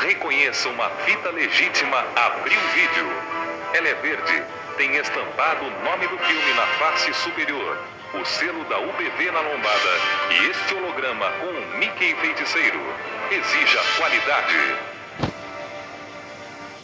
Reconheça uma fita legítima Abril Vídeo. Ela é verde, tem estampado o nome do filme na face superior, o selo da UBV na lombada e este holograma com o Mickey Feiticeiro. Exija qualidade.